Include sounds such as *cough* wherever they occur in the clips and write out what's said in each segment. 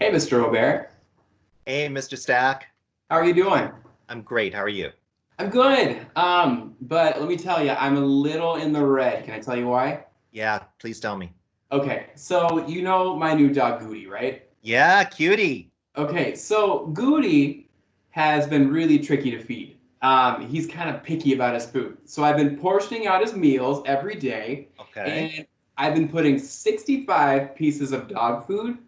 Hey, Mr. Robert. Hey, Mr. Stack. How are you doing? I'm great. How are you? I'm good. Um, but let me tell you, I'm a little in the red. Can I tell you why? Yeah, please tell me. Okay, so you know my new dog Goody, right? Yeah, cutie. Okay, so Goody has been really tricky to feed. Um, he's kind of picky about his food. So I've been portioning out his meals every day. Okay. And I've been putting 65 pieces of dog food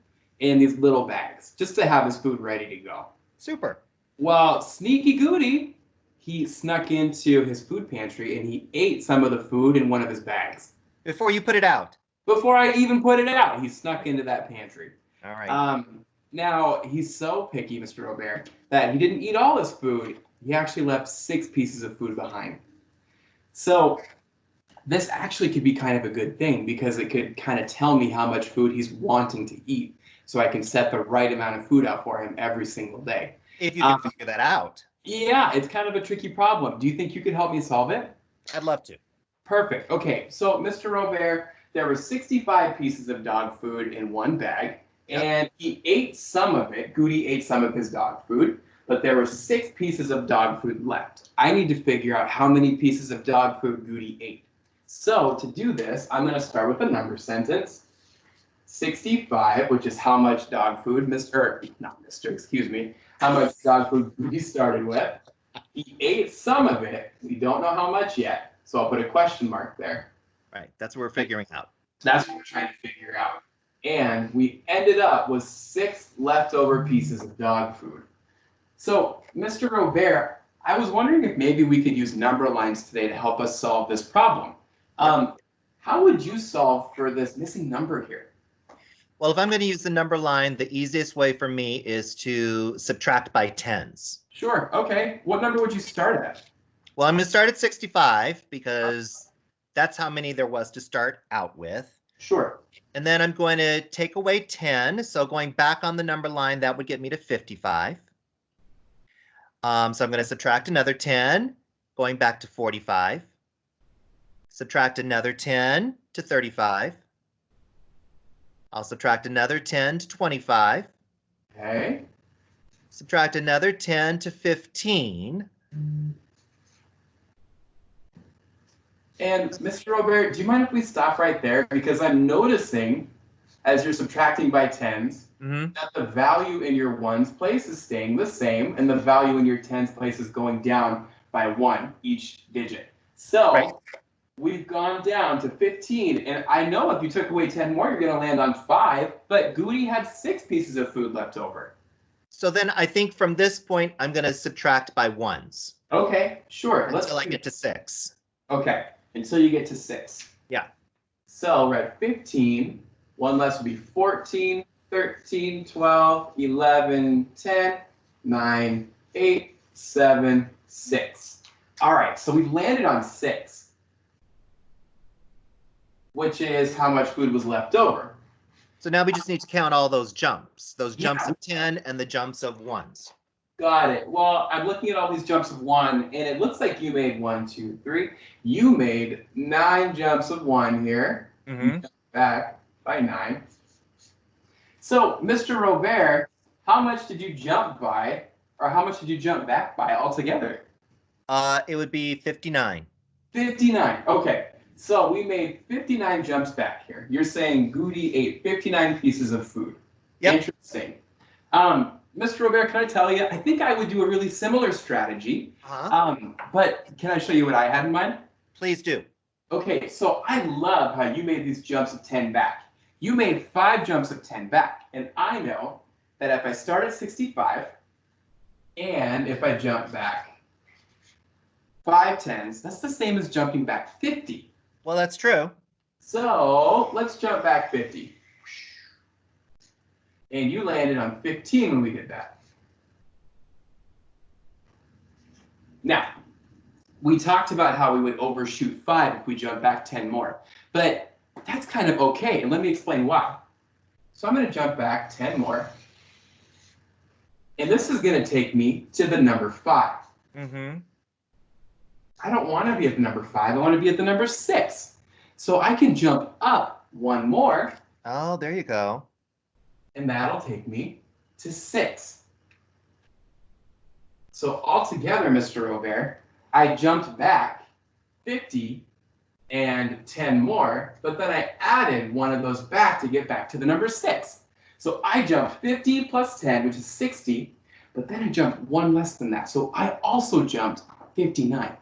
in these little bags just to have his food ready to go. Super. Well, Sneaky Goody, he snuck into his food pantry and he ate some of the food in one of his bags. Before you put it out. Before I even put it out, he snuck into that pantry. All right. Um, now, he's so picky, Mr. Robert, that he didn't eat all his food. He actually left six pieces of food behind. So this actually could be kind of a good thing because it could kind of tell me how much food he's wanting to eat so I can set the right amount of food out for him every single day. if you can um, figure that out, Yeah, it's kind of a tricky problem. Do you think you could help me solve it? I'd love to. Perfect. Okay, so Mr. Robert, there were 65 pieces of dog food in one bag, Yep. and he ate some of it. Goody ate some of his dog food, but there were six pieces of dog food left. I need to figure out how many pieces of dog food Goody ate. So to do this, I'm going to start with a number sentence. 65, which is how much dog food Mr. Er, not Mr. Excuse me, how much dog food Goody started with. He ate some of it. We don't know how much yet, so I'll put a question mark there. Right. That's what we're figuring out. That's what we're trying to figure out. And we ended up with six leftover pieces of dog food. So, Mr. Robert, I was wondering if maybe we could use number lines today to help us solve this problem. Um, how would you solve for this missing number here? Well, if I'm going to use the number line, the easiest way for me is to subtract by tens. Sure. Okay. What number would you start at? Well, I'm going to start at 65 because that's how many there was to start out with. Sure. And then I'm going to take away 10. So going back on the number line, that would get me to 55. Um, so I'm going to subtract another 10, going back to 45. Subtract another 10 to 35. I'll subtract another 10 to 25. Okay. Subtract another 10 to 15. And Mr. Robert, do you mind if we stop right there? Because I'm noticing as you're subtracting by tens, Mhm. that the value in your ones place is staying the same and the value in your tens place is going down by one each digit. So Right. We've gone down to 15. And I know if you took away 10 more, you're going to land on five. But Goody had six pieces of food left over. So then I think from this point, I'm going to subtract by ones Okay, sure. Let's until I get to six. Okay, until you get to six. Yeah. So we're at 15. One less would be 14, 13, 12, 11, 10, 9, 8, 7, 6. All right, so we've landed on six, which is how much food was left over. So now we just need to count all those jumps, those jumps Yeah. of 10 and the jumps of ones. Got it. Well, I'm looking at all these jumps of one, and it looks like you made one, two, three. You made nine jumps of one here. Mm -hmm. back by nine. So, Mr. Robert, how much did you jump by, or how much did you jump back by altogether? Uh, it would be 59. 59. Okay. So we made 59 jumps back here. You're saying Goody ate 59 pieces of food. Yep. Interesting. Um, Mr. Robert, can I tell you? I think I would do a really similar strategy. Uh-huh. Um, but can I show you what I had in mind? Please do. Okay, so I love how you made these jumps of 10 back. You made five jumps of 10 back. And I know that if I start at 65 and if I jump back five tens, that's the same as jumping back 50. Well, that's true. So let's jump back 50. And you landed on 15 when we did that. Now, we talked about how we would overshoot five if we jump back 10 more, but that's kind of okay. And let me explain why. So I'm going to jump back 10 more. And this is going to take me to the number five. Mm-hmm. I don't want to be at the number five. I want to be at the number six. So I can jump up one more, Oh, there you go. and that'll take me to six. So altogether, Mr. Robert, I jumped back 50 and 10 more, but then I added one of those back to get back to the number six. So I jumped 50 plus 10, which is 60, but then I jumped one less than that. So I also jumped 59.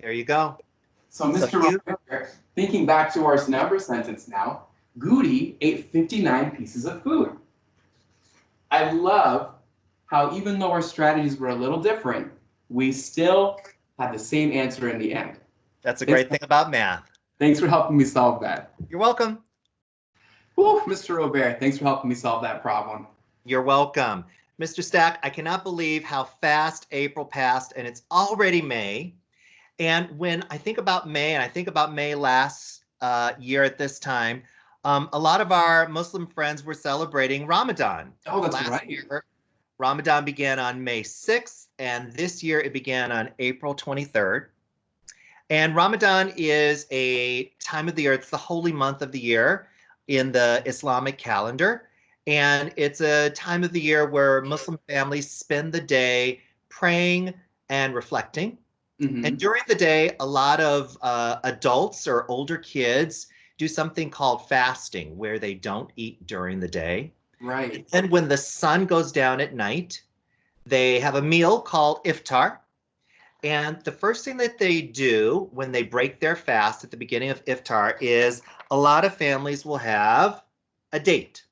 There you go. So Mr. Robert, thinking back to our number sentence now, Goody ate 59 pieces of food. I love how even though our strategies were a little different, we still had the same answer in the end. That's a great thing about math. Thanks for helping me solve that. You're welcome. Whew, Mr. Robert, thanks for helping me solve that problem. You're welcome. Mr. Stack, I cannot believe how fast April passed and it's already May. And when I think about May and I think about May last uh, year at this time, um, a lot of our Muslim friends were celebrating Ramadan. Oh, that's Last right. year, Ramadan began on May 6th, and this year it began on April 23rd. And Ramadan is a time of the year, it's the holy month of the year in the Islamic calendar. And it's a time of the year where Muslim families spend the day praying and reflecting. Mhm. And during the day, a lot of uh, adults or older kids do something called fasting, where they don't eat during the day. Right. And when the sun goes down at night, they have a meal called iftar. And the first thing that they do when they break their fast at the beginning of iftar is a lot of families will have a date.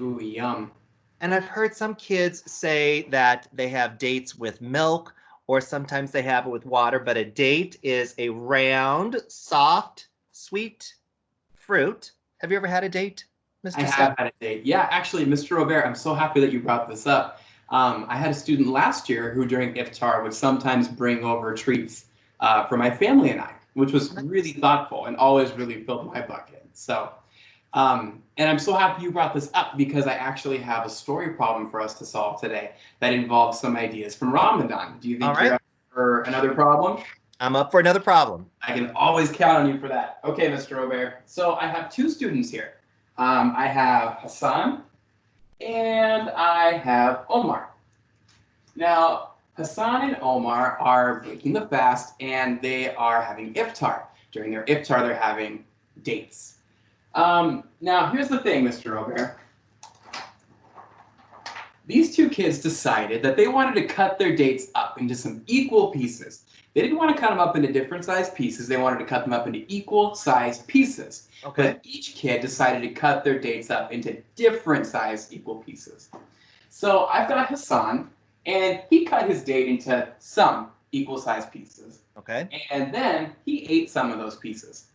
Ooh, yum. And I've heard some kids say that they have dates with milk or sometimes they have it with water, but a date is a round, soft, sweet fruit. Have you ever had a date, Mr. I Steph? have had a date. Yeah, actually, Mr. Robert, I'm so happy that you brought this up. Um, I had a student last year who, during iftar, would sometimes bring over treats uh, for my family and I, which was really thoughtful and always really filled my bucket. So, um, and I'm so happy you brought this up because I actually have a story problem for us to solve today that involves some ideas from Ramadan. Do you think right. you're up for another problem? I'm up for another problem. I can always count on you for that. Okay, Mr. Robert. So I have two students here. Um, I have Hassan and I have Omar. Now, Hassan and Omar are breaking the fast and they are having iftar. During their iftar, they're having dates. Um, now, here's the thing, Mr. Robert. These two kids decided that they wanted to cut their dates up into some equal pieces. They didn't want to cut them up into different sized pieces. They wanted to cut them up into equal sized pieces. Okay. But each kid decided to cut their dates up into different sized equal pieces. So I've got Hassan, and he cut his date into some equal sized pieces. Okay. And then he ate some of those pieces.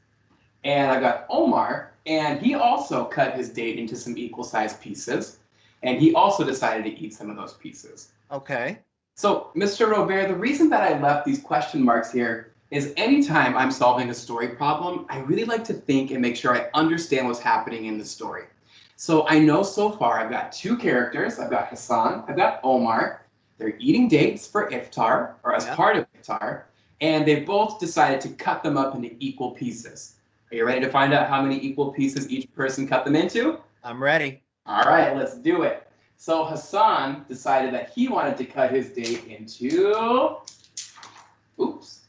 And I've got Omar, and he also cut his date into some equal sized pieces. And he also decided to eat some of those pieces. Okay. So, Mr. Robert, the reason that I left these question marks here is anytime I'm solving a story problem, I really like to think and make sure I understand what's happening in the story. So I know so far I've got two characters. I've got Hassan, I've got Omar. They're eating dates for iftar or as Yeah. part of iftar, and they both decided to cut them up into equal pieces. Are you ready to find out how many equal pieces each person cut them into? I'm ready. All right, let's do it. So Hassan decided that he wanted to cut his date into, oops,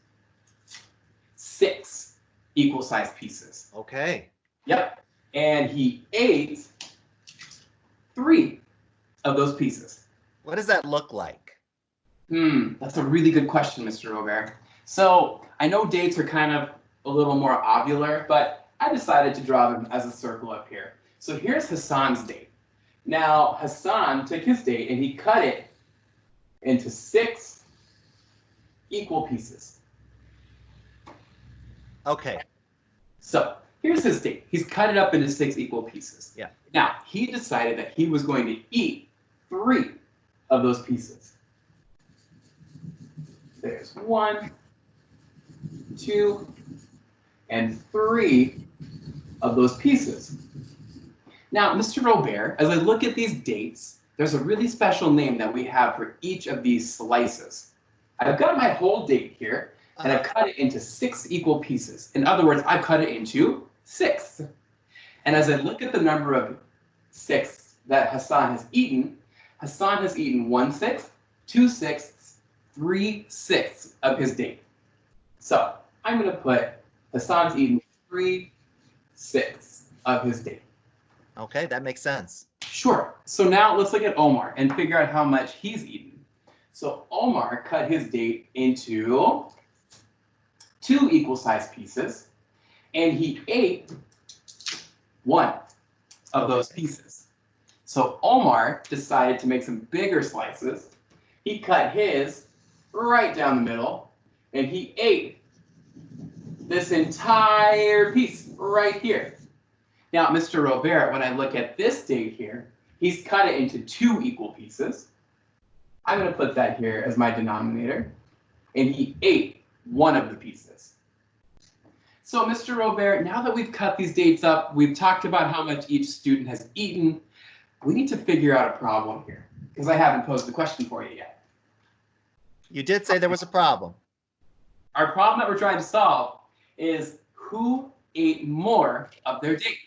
six equal sized pieces. Okay. Yep. And he ate three of those pieces. What does that look like? Hmm, that's a really good question, Mr. Robert. So I know dates are kind of a little more ovular, but I decided to draw them as a circle up here. So here's Hassan's date. Now Hassan took his date and he cut it into six equal pieces. Okay. So here's his date. He's cut it up into six equal pieces. Yeah. Now he decided that he was going to eat three of those pieces. There's one, two, and three of those pieces. Now, Mr. Robert, as I look at these dates, there's a really special name that we have for each of these slices. I've got my whole date here, and I've cut it into six equal pieces. In other words, I've cut it into six. And as I look at the number of six that Hassan has eaten, Hassan has eaten one sixth, two sixths, three sixths of his date. So I'm going to put Hassan's eaten three sixths of his date. Okay, that makes sense. Sure. So now let's look at Omar and figure out how much he's eaten. So Omar cut his date into two equal sized pieces and he ate one of those pieces. So Omar decided to make some bigger slices. He cut his right down the middle and he ate this entire piece right here. Now, Mr. Robert, when I look at this date here, he's cut it into two equal pieces. I'm going to put that here as my denominator. And he ate one of the pieces. So, Mr. Robert, now that we've cut these dates up, we've talked about how much each student has eaten, we need to figure out a problem here because I haven't posed the question for you yet. You did say there was a problem. Our problem that we're trying to solve is who ate more of their date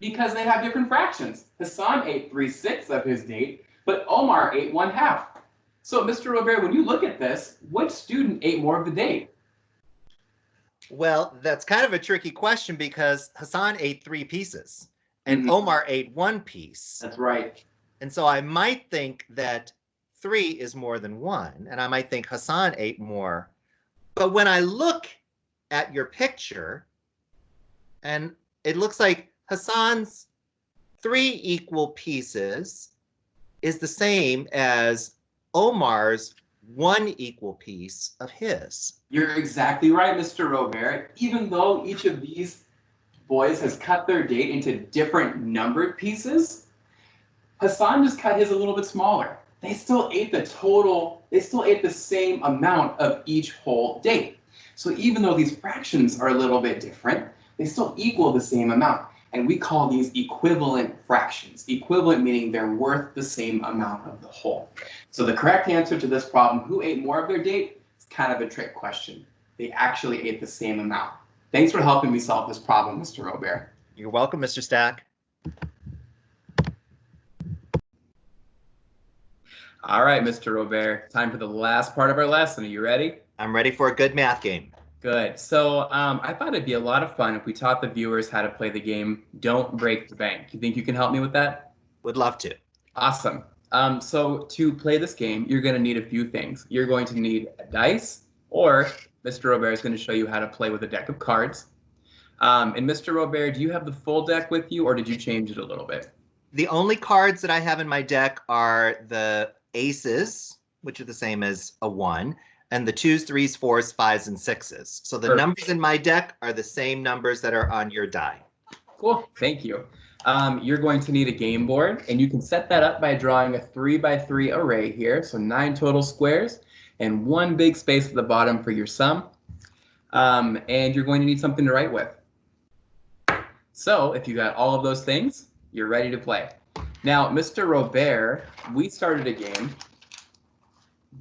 because they have different fractions. Hassan ate three sixths of his date, but Omar ate one half. So, Mr. Robert, when you look at this, which student ate more of the date? Well, that's kind of a tricky question because Hassan ate three pieces and Mhm. Omar ate one piece. That's right. And so I might think that three is more than one, and I might think Hassan ate more. But when I look at your picture, and it looks like Hassan's three equal pieces is the same as Omar's one equal piece of his. You're exactly right, Mr. Robert. Even though each of these boys has cut their date into different numbered pieces, Hassan just cut his a little bit smaller. They still ate the total, they still ate the same amount of each whole date. So even though these fractions are a little bit different, they still equal the same amount. And we call these equivalent fractions. Equivalent meaning they're worth the same amount of the whole. So the correct answer to this problem, who ate more of their date, is kind of a trick question. They actually ate the same amount. Thanks for helping me solve this problem, Mr. Robert. You're welcome, Mr. Stack. All right, Mr. Robert, time for the last part of our lesson. Are you ready? I'm ready for a good math game. Good. So um, I thought it'd be a lot of fun if we taught the viewers how to play the game Don't Break the Bank. You think you can help me with that? Would love to. Awesome. Um, so to play this game, you're going to need a few things. You're going to need a dice, or Mr. Robert is going to show you how to play with a deck of cards. Um, and Mr. Robert, do you have the full deck with you, or did you change it a little bit? The only cards that I have in my deck are the aces, which are the same as a one, and the twos, threes, fours, fives, and sixes. So the Perfect. numbers in my deck are the same numbers that are on your die. Cool. Thank you. Um, you're going to need a game board, and you can set that up by drawing a three by three array here. So nine total squares and one big space at the bottom for your sum. Um, and you're going to need something to write with. So if you got all of those things, you're ready to play. Now, Mr. Robert, we started a game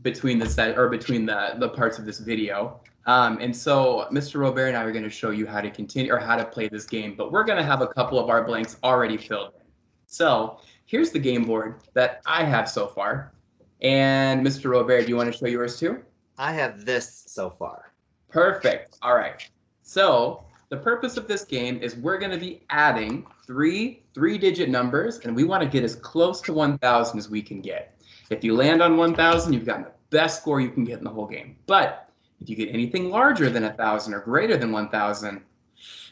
between the set or between the, the parts of this video. Um, and so Mr. Robert and I are going to show you how to continue or how to play this game, but we're going to have a couple of our blanks already filled in. So here's the game board that I have so far. And Mr. Robert, do you want to show yours too? I have this so far. Perfect. All right. So the purpose of this game is we're going to be adding three three-digit numbers, and we want to get as close to 1,000 as we can get. If you land on 1,000, you've gotten the best score you can get in the whole game. But if you get anything larger than 1,000 or greater than 1,000,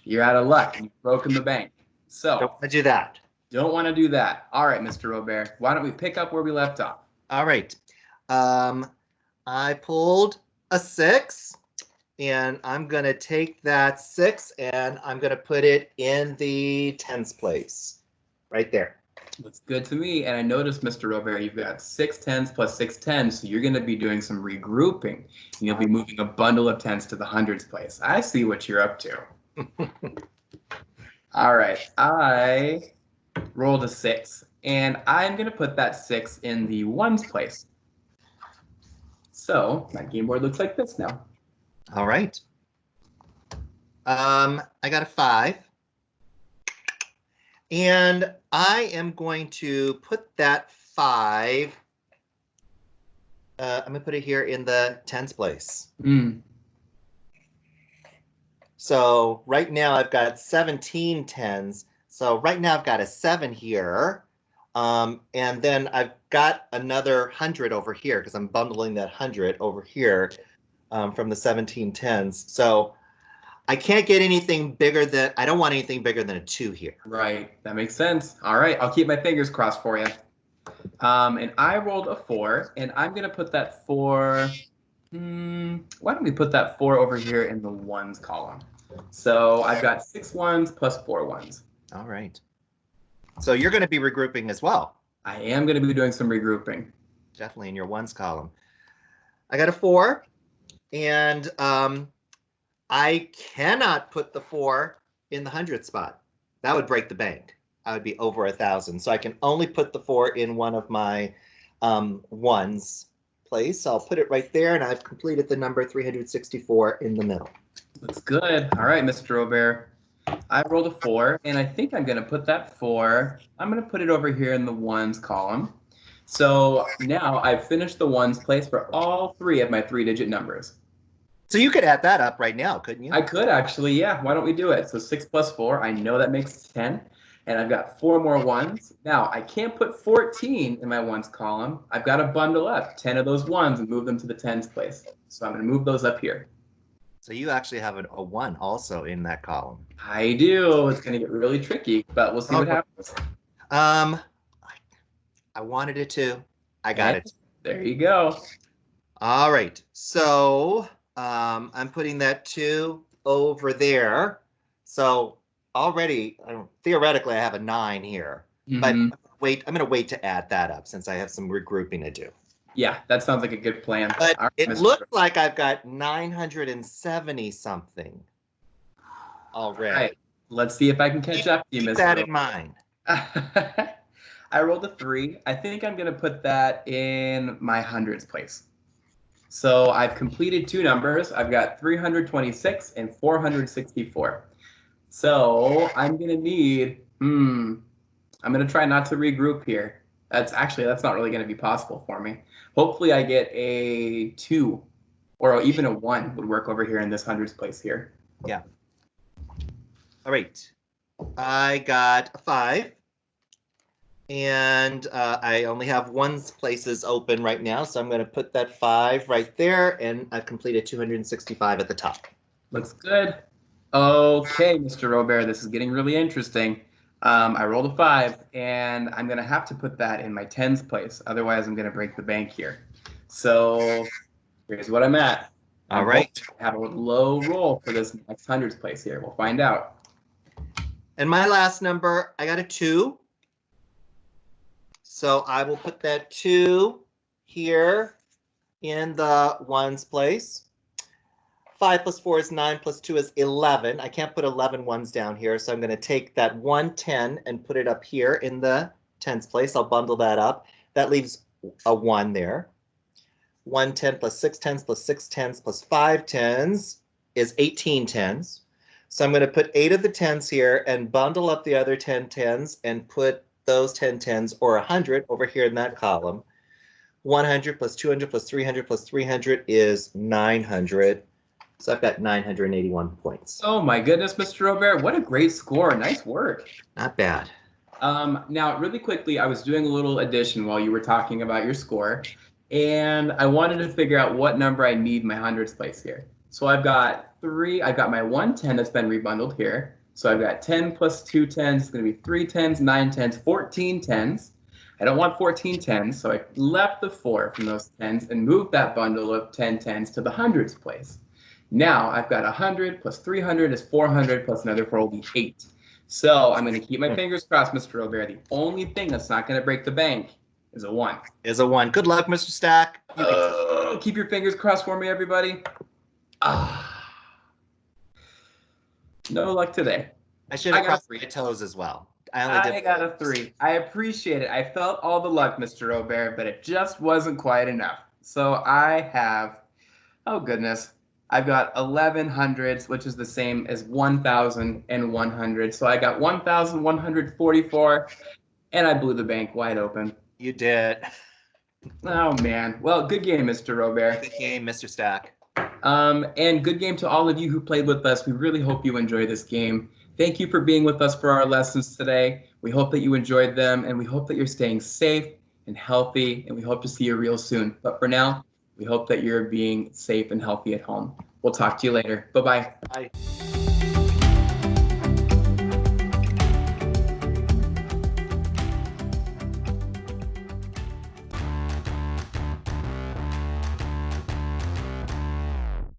you're out of luck. You've broken the bank. So Don't want to do that. don't want to do that. All right, Mr. Robert, why don't we pick up where we left off? All right. Um, I pulled a six, and I'm going to take that six and I'm going to put it in the tens place right there. Looks good to me. And I noticed, Mr. Robert, you've got six tens plus six tens, so you're going to be doing some regrouping. And you'll be moving a bundle of tens to the hundreds place. I see what you're up to. *laughs* All right, I rolled a six, and I'm going to put that six in the ones place. So my game board looks like this now. All right. Um, I got a five. And I am going to put that five. Uh, I'm gonna put it here in the tens place. Mm, So right now I've got 17 tens. So right now I've got a seven here. Um, and then I've got another hundred over here because I'm bundling that hundred over here um, from the 17 tens. So I can't get anything bigger than, I don't want anything bigger than a two here. right, that makes sense. All right, I'll keep my fingers crossed for you. Um, and I rolled a four, and I'm gonna put that four. Hmm, why don't we put that four over here in the ones column? So I've got six ones plus four ones. All right. So you're going to be regrouping as well. I am gonna be doing some regrouping. definitely in your ones column. I got a four, and um, I cannot put the four in the hundred spot. That would break the bank. I would be over a thousand. So I can only put the four in one of my um, ones place. I'll put it right there, and I've completed the number 364 in the middle. Looks good. All right, Mr. Robert. I rolled a four, and I think I'm gonna put that four. I'm gonna put it over here in the ones column. So now I've finished the ones place for all three of my three-digit numbers. So you could add that up right now, couldn't you? I could actually, yeah. Why don't we do it? So six plus four, I know that makes ten, and I've got four more ones. Now I can't put 14 in my ones column. I've got to bundle up 10 of those ones and move them to the tens place. So I'm gonna move those up here. so you actually have a, a one also in that column. I do. It's gonna get really tricky, but we'll see what happens. Um, I, I wanted it to. I got it. There you go. All right, so um, I'm putting that two over there. So already, I theoretically, I have a nine here. But Mhm. wait, I'm going to wait to add that up since I have some regrouping to do. Yeah, that sounds like a good plan. But All it looks like I've got 970 something All already. right, let's see if I can catch up to you, Keep Mr. that in mind. *laughs* I rolled a three. I think I'm gonna put that in my hundreds place. So I've completed two numbers. I've got 326 and 464. So I'm gonna need, hmm, I'm gonna try not to regroup here. That's actually, that's not really gonna be possible for me. Hopefully I get a two or even a one would work over here in this hundreds place here. Yeah. All right. I got a five. And uh, I only have one places open right now, so I'm going to put that five right there, and I've completed 265 at the top. Looks good. Okay, Mr. Robert, this is getting really interesting. Um, I rolled a five, and I'm gonna have to put that in my tens place. Otherwise, I'm gonna break the bank here. So here's what I'm at. All right. I'm right. hoping to Have a low roll for this next hundreds place here. We'll find out. And my last number, I got a two. So I will put that two here in the ones place. Five plus four is nine, plus two is 11. I can't put 11 ones down here, so I'm going to take that 110 and put it up here in the tens place. I'll bundle that up. That leaves a one there. 110 plus six tens plus six tens plus five tens is 18 tens. So I'm going to put eight of the tens here and bundle up the other 10 tens and put those 10 tens or 100 over here in that column. 100 plus 200 plus 300 plus 300 is 900. So I've got 981 points. Oh my goodness, Mr. Robert, what a great score. Nice work. Not bad. Um, now, really quickly, I was doing a little addition while you were talking about your score, and I wanted to figure out what number I need my hundreds place here. So I've got three, I've got my 110 that's been rebundled here. So I've got 10 plus two tens, it's gonna be three tens, nine tens, 14 tens. I don't want 14 tens, so I left the four from those tens and moved that bundle of 10 tens to the hundreds place. Now I've got 100 plus 300 is 400 plus another four will be eight. So I'm going to keep my fingers crossed, Mr. Robert. The only thing that's not going to break the bank is a one. Is a one. Good luck, Mr. Stack. Uh, keep your fingers crossed for me, everybody. Ah. No luck today. I should have got crossed three. toes as well. I only did. I got a three. I appreciate it. I felt all the luck, Mr. Robert, but it just wasn't quite enough. So I have, oh goodness, I've got 11 hundreds, which is the same as 1,100. So I got 1,144, and I blew the bank wide open. You did. Oh man. Well, good game, Mr. Robert. Good game, Mr. Stack. Um, and good game to all of you who played with us. We really hope you enjoy this game. Thank you for being with us for our lessons today. We hope that you enjoyed them, and we hope that you're staying safe and healthy, and we hope to see you real soon. But for now, we hope that you're being safe and healthy at home. We'll talk to you later. Bye-bye. Bye.